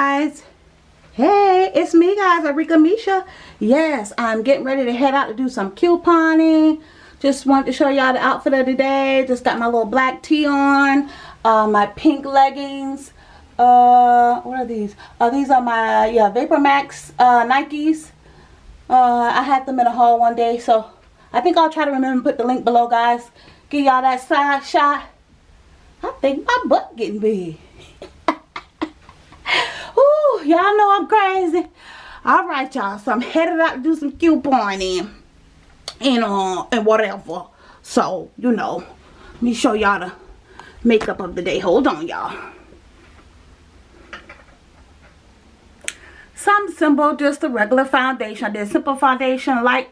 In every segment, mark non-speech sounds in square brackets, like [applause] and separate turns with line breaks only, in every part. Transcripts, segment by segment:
guys. Hey it's me guys Arika Misha. Yes I'm getting ready to head out to do some couponing. Just wanted to show y'all the outfit of the day. Just got my little black tee on uh, my pink leggings. Uh what are these? Uh, these are my yeah Vapor Max uh, Nikes. Uh, I had them in a haul one day so I think I'll try to remember put the link below guys. Give y'all that side shot. I think my butt getting big y'all know I'm crazy. All right, y'all. So I'm headed out to do some couponing and uh and whatever. So you know, let me show y'all the makeup of the day. Hold on, y'all. Some simple, just a regular foundation. I did simple foundation, light,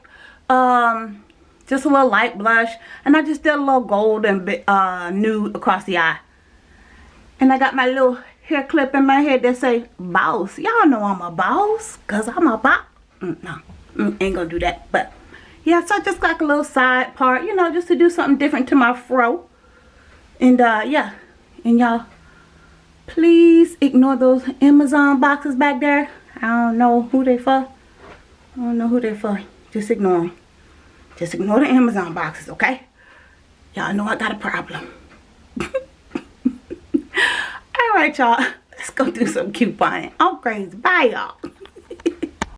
um, just a little light blush, and I just did a little gold and uh nude across the eye. And I got my little hair clip in my head that say boss. Y'all know I'm a boss because I'm a boss. Mm, no, mm, ain't gonna do that. But yeah, so I just got a little side part, you know, just to do something different to my fro. And uh, yeah, and y'all, please ignore those Amazon boxes back there. I don't know who they for. I don't know who they for. Just ignore them. Just ignore the Amazon boxes, okay? Y'all know I got a problem. Alright, y'all. [laughs] Let's go do some couponing. I'm crazy. Bye, y'all.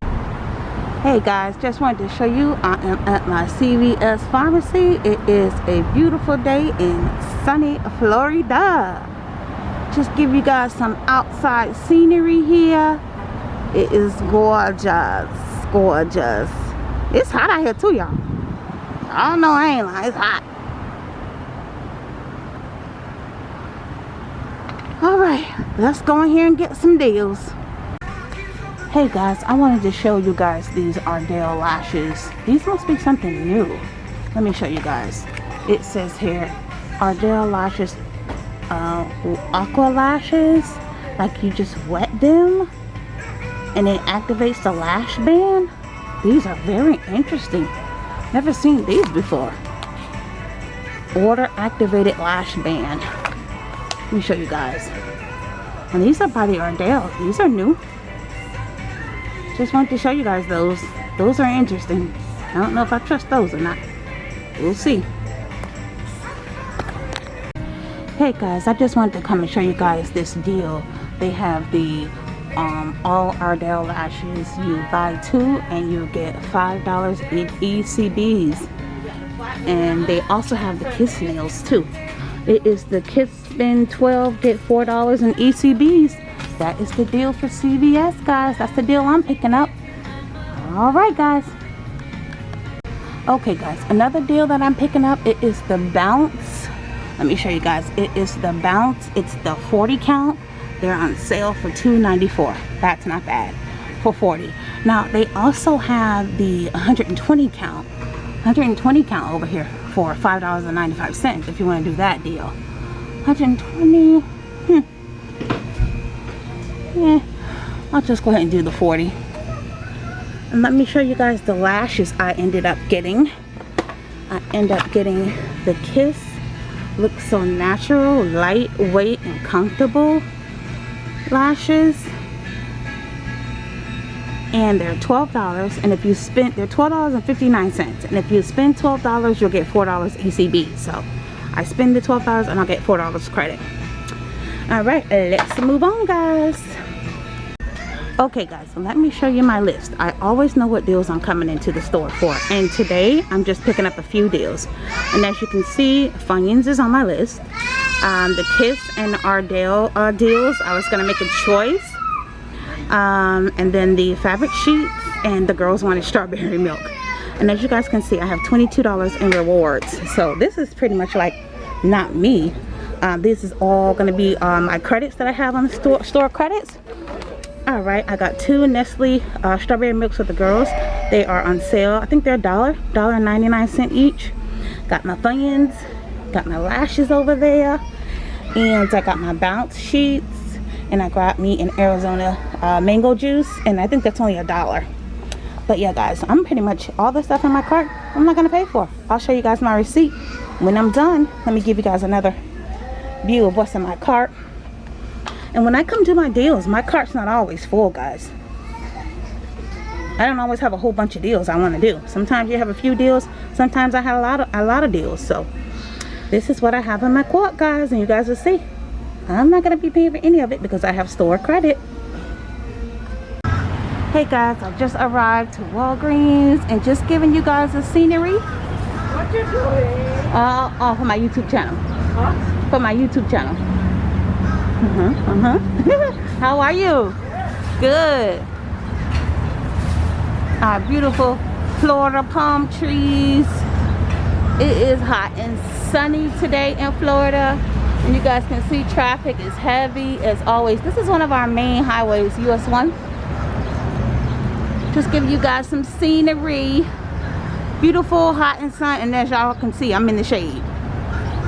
[laughs] hey, guys. Just wanted to show you I am at my CVS pharmacy. It is a beautiful day in sunny Florida. Just give you guys some outside scenery here. It is gorgeous. Gorgeous. It's hot out here, too, y'all. I don't know. I ain't lying. It's hot. Alright, let's go in here and get some deals. Hey guys, I wanted to show you guys these Ardell lashes. These must be something new. Let me show you guys. It says here, Ardell lashes, uh, aqua lashes. Like you just wet them and it activates the lash band. These are very interesting. Never seen these before. Water activated lash band. Let me show you guys. And these are by the Ardell. These are new. Just wanted to show you guys those. Those are interesting. I don't know if I trust those or not. We'll see. Hey guys, I just wanted to come and show you guys this deal. They have the um, all Ardell lashes. You buy two and you get $5 in ECBs. And they also have the kiss nails too. It is the Kiss Spend 12, get $4 in ECBs. That is the deal for CVS, guys. That's the deal I'm picking up. All right, guys. Okay, guys. Another deal that I'm picking up, it is the Bounce. Let me show you guys. It is the Bounce. It's the 40 count. They're on sale for $2.94. That's not bad for 40. Now, they also have the 120 count. 120 count over here for $5.95 if you want to do that deal. 120 hmm. Yeah, I'll just go ahead and do the 40. And let me show you guys the lashes I ended up getting. I end up getting the Kiss. Looks so natural, lightweight, and comfortable lashes and they're $12 and if you spend they're $12.59 and if you spend $12 you'll get $4 ECB so I spend the $12 and I'll get $4 credit. Alright let's move on guys. Okay guys so let me show you my list. I always know what deals I'm coming into the store for and today I'm just picking up a few deals. And as you can see Funyuns is on my list. Um, the Kiss and Ardell uh, deals I was gonna make a choice. Um, and then the fabric sheets and the girls wanted strawberry [laughs] milk and as you guys can see I have $22 in rewards. So this is pretty much like not me. Um, this is all going to be um, my credits that I have on the store store credits. All right I got two Nestle uh, strawberry milks with the girls. They are on sale. I think they're a dollar dollar 99 cent each. Got my Funyuns got my lashes over there and I got my bounce sheets and I got me an Arizona uh, mango juice and I think that's only a dollar but yeah guys I'm pretty much all the stuff in my cart I'm not gonna pay for I'll show you guys my receipt when I'm done let me give you guys another view of what's in my cart And when I come to my deals, my cart's not always full, guys. I don't always have a whole bunch of deals I want to do. Sometimes you have a few deals. Sometimes I have a lot of a lot of deals. So this is what I have in my quote, guys, and you guys will see. I'm not gonna be paying for any of it because I have store credit. Hey guys, I just arrived to Walgreens and just giving you guys the scenery.
What you doing?
Uh, uh, for my YouTube channel.
What?
For my YouTube channel. Uh-huh, uh-huh. [laughs] How are you? Good. Our beautiful Florida palm trees. It is hot and sunny today in Florida. And you guys can see traffic is heavy as always. This is one of our main highways, US 1. Just give you guys some scenery. Beautiful, hot and sun. And as y'all can see, I'm in the shade.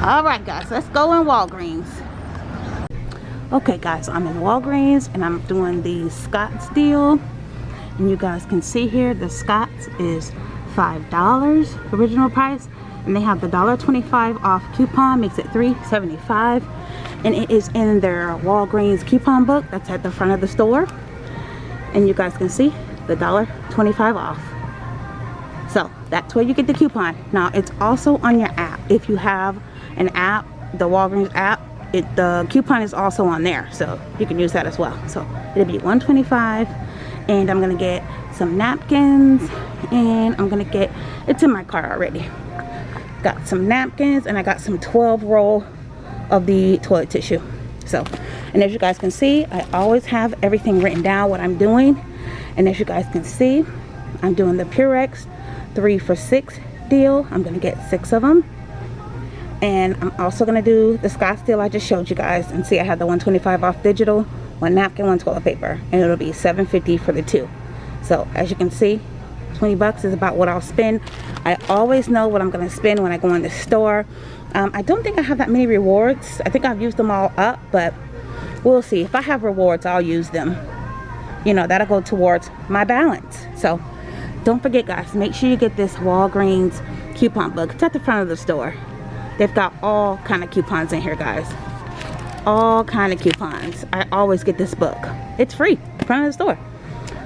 All right, guys, let's go in Walgreens. Okay, guys, I'm in Walgreens and I'm doing the Scott's deal. And you guys can see here, the Scott's is $5 original price. And they have the $1.25 off coupon, makes it $3.75. And it is in their Walgreens coupon book that's at the front of the store. And you guys can see the dollar 25 off. So that's where you get the coupon. Now it's also on your app. If you have an app, the Walgreens app, it the coupon is also on there. So you can use that as well. So it'll be 125 and I'm gonna get some napkins and I'm gonna get it's in my car already. Got some napkins and I got some 12 roll of the toilet tissue. So and as you guys can see, I always have everything written down what I'm doing. And as you guys can see, I'm doing the Purex three for six deal. I'm gonna get six of them. And I'm also gonna do the Scott's deal I just showed you guys. And see, I have the 125 off digital, one napkin, one toilet paper. And it'll be 750 for the two. So as you can see, 20 bucks is about what I'll spend. I always know what I'm gonna spend when I go in the store. Um, I don't think I have that many rewards. I think I've used them all up, but we'll see. If I have rewards, I'll use them. You know, that'll go towards my balance. So don't forget guys, make sure you get this Walgreens coupon book. It's at the front of the store. They've got all kind of coupons in here guys. All kind of coupons. I always get this book. It's free, front of the store.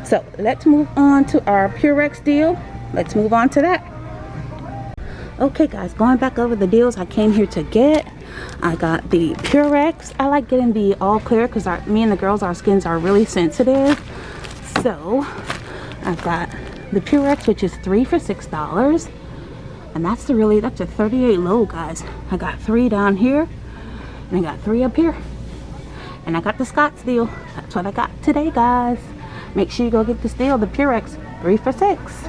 So let's move on to our Purex deal. Let's move on to that. Okay guys, going back over the deals I came here to get. I got the Purex. I like getting the all clear because me and the girls, our skins are really sensitive. So I've got the Purex, which is three for six dollars. And that's the really, that's a 38 low, guys. I got three down here, and I got three up here. And I got the Scott's deal. That's what I got today, guys. Make sure you go get this deal, the Purex, three for six.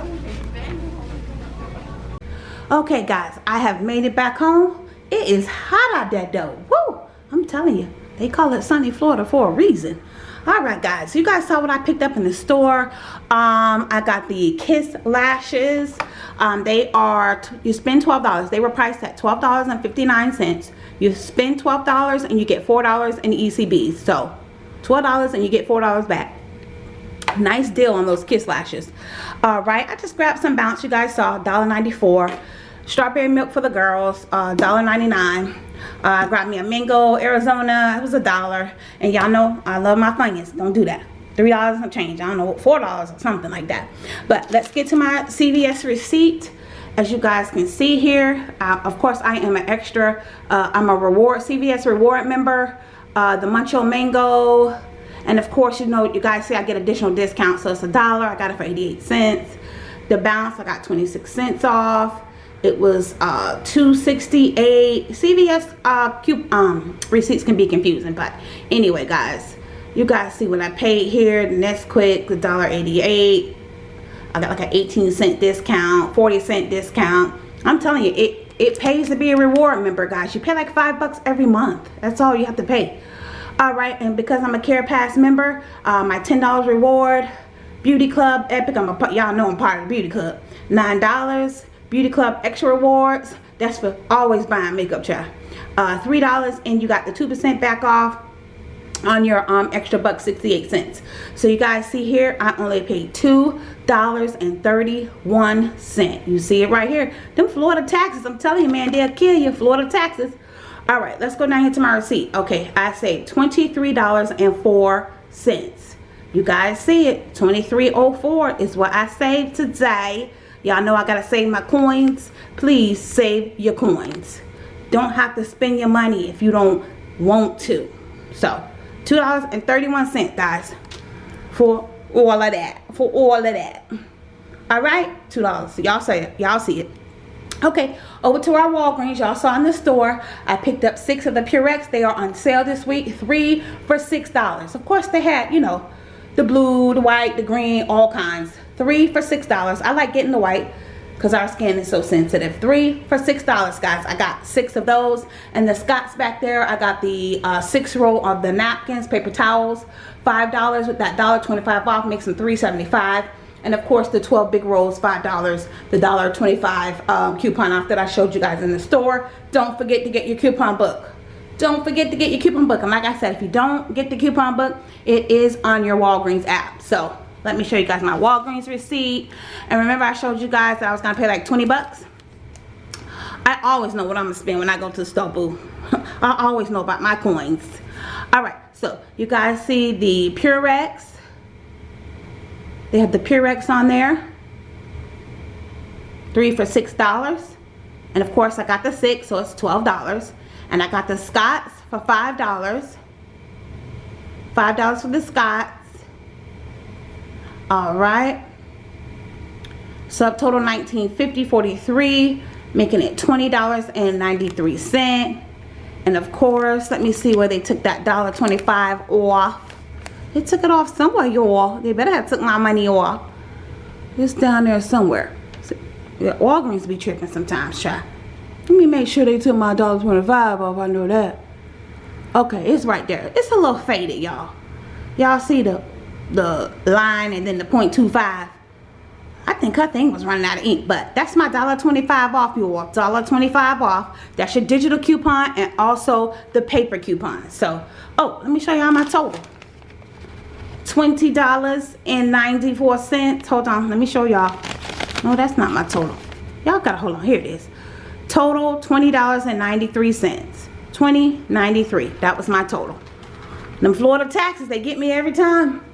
Okay, guys, I have made it back home. It is hot out there, though. Woo! I'm telling you, they call it sunny Florida for a reason. All right guys you guys saw what i picked up in the store. Um i got the kiss lashes. Um they are you spend 12 dollars. They were priced at 12 dollars and 59 cents. You spend 12 dollars and you get four dollars in ecb so 12 dollars and you get four dollars back. Nice deal on those kiss lashes. All right i just grabbed some bounce you guys saw $1.94 strawberry milk for the girls uh $1.99 uh, I grabbed me a mango Arizona. It was a dollar. And y'all know I love my Funyuns. Don't do that. Three dollars and change. I don't know, four dollars or something like that. But let's get to my CVS receipt. As you guys can see here, uh, of course I am an extra. Uh, I'm a reward CVS reward member. Uh, the Mucho Mango, and of course you know you guys see I get additional discounts so it's a dollar. I got it for 88 cents. The bounce I got 26 cents off it was uh 268 cvs uh cube um receipts can be confusing but anyway guys you guys see what i paid here nesquik the dollar 88 i got like an 18 cent discount 40 cent discount. I'm telling you it it pays to be a reward member guys. You pay like five bucks every month. That's all you have to pay. All right and because i'm a CarePass member uh, my ten dollars reward beauty club epic i'm a y'all know i'm part of the beauty club. Nine dollars Beauty Club Extra Rewards. That's for always buying makeup, child. Uh, $3 and you got the 2% back off on your um extra buck 68 cents so you guys see here i only paid two dollars and 31 cent you see it right here them florida taxes i'm telling you man they'll kill you florida taxes All right, let's go down here to my receipt. Okay, I saved $23.04. You guys see it. 23.04 is what I saved today. Y'all know I got to save my coins. Please save your coins. Don't have to spend your money if you don't want to. So, $2.31, guys, for all of that. For all of that. All right? $2. Y'all say it. Y'all see it. Okay, over to our Walgreens. Y'all saw in the store, I picked up six of the Purex. They are on sale this week. Three for $6. Of course, they had, you know, the blue, the white, the green, all kinds. Three for $6. I like getting the white because our skin is so sensitive. Three for $6, guys. I got six of those. And the Scott's back there, I got the uh, six roll of the napkins, paper towels. $5 with that dollar 25 off makes them $3.75 and of course the 12 big rolls five dollars the dollar 25 um, coupon off that I showed you guys in the store don't forget to get your coupon book don't forget to get your coupon book and like I said if you don't get the coupon book it is on your Walgreens app so let me show you guys my Walgreens receipt and remember I showed you guys that I was gonna pay like 20 bucks I always know what I'm gonna spend when I go to the store boo [laughs] I always know about my coins all right so you guys see the Purex they have the Purex on there. Three for $6. And of course I got the six, so it's $12. And I got the Scott's for $5. $5 for the Scott's. Alright. Subtotal 1950 43 making it $20.93. And of course, let me see where they took that $1.25 off. They took it off somewhere, y'all. They better have took my money off. It's down there somewhere. Yeah, Walgreens be tripping sometimes, child. Let me make sure they took my $1.25 off. I know that. Okay, it's right there. It's a little faded, y'all. Y'all see the the line and then the 0.25. I think her thing was running out of ink, but that's my $1.25 off, you all. $1.25 off. That's your digital coupon and also the paper coupon. So, oh, let me show y'all my total. $20.94. Hold on, let me show y'all. No, that's not my total. Y'all gotta hold on. Here it is. Total $20.93. 20.93. That was my total. Them Florida taxes, they get me every time.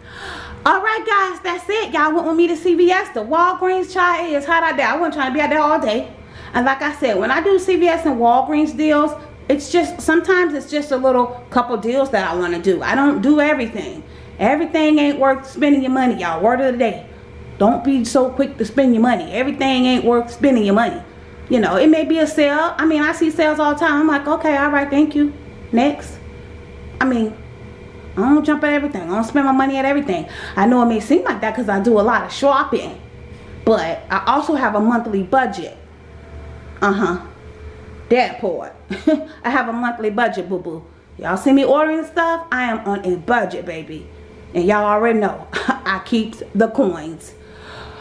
Alright guys, that's it. Y'all went with me to CVS. The Walgreens chai is hot out there. I wasn't trying to be out there all day. And like I said, when I do CVS and Walgreens deals, it's just, sometimes it's just a little couple deals that I want to do. I don't do everything. Everything ain't worth spending your money, y'all. Word of the day. Don't be so quick to spend your money. Everything ain't worth spending your money. You know, it may be a sale. I mean, I see sales all the time. I'm like, okay, all right, thank you. Next. I mean, I don't jump at everything. I don't spend my money at everything. I know it may seem like that because I do a lot of shopping. But I also have a monthly budget. Uh-huh. That part. [laughs] I have a monthly budget, boo-boo. Y'all see me ordering stuff? I am on a budget, baby. And y'all already know, [laughs] I keep the coins.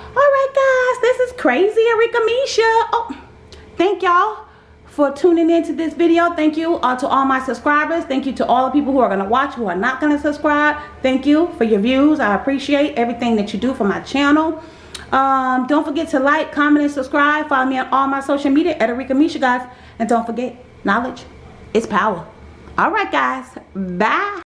Alright guys, this is Crazy Arika Misha. Oh, thank y'all for tuning into this video. Thank you uh, to all my subscribers. Thank you to all the people who are going to watch, who are not going to subscribe. Thank you for your views. I appreciate everything that you do for my channel. Um, don't forget to like, comment, and subscribe. Follow me on all my social media at Arika Misha, guys. And don't forget, knowledge is power. Alright guys, bye.